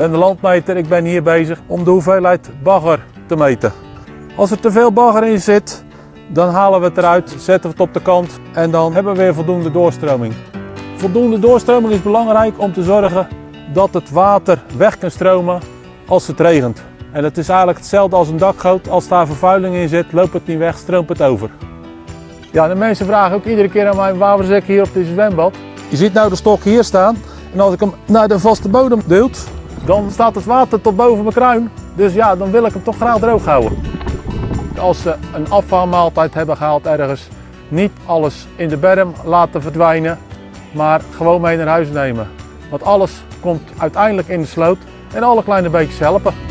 ben de landmeter. Ik ben hier bezig om de hoeveelheid bagger te meten. Als er te veel bagger in zit, dan halen we het eruit, zetten we het op de kant en dan hebben we weer voldoende doorstroming. Voldoende doorstroming is belangrijk om te zorgen dat het water weg kan stromen als het regent. En het is eigenlijk hetzelfde als een dakgoot. Als daar vervuiling in zit, loopt het niet weg, stroomt het over. Ja, de mensen vragen ook iedere keer aan mij, waarom zit ik hier op dit zwembad? Je ziet nou de stok hier staan en als ik hem naar de vaste bodem duwt, dan staat het water tot boven mijn kruin. Dus ja, dan wil ik hem toch graag droog houden. Als ze een afvalmaaltijd hebben gehaald ergens, niet alles in de berm laten verdwijnen, maar gewoon mee naar huis nemen. Want alles komt uiteindelijk in de sloot en alle kleine beetjes helpen.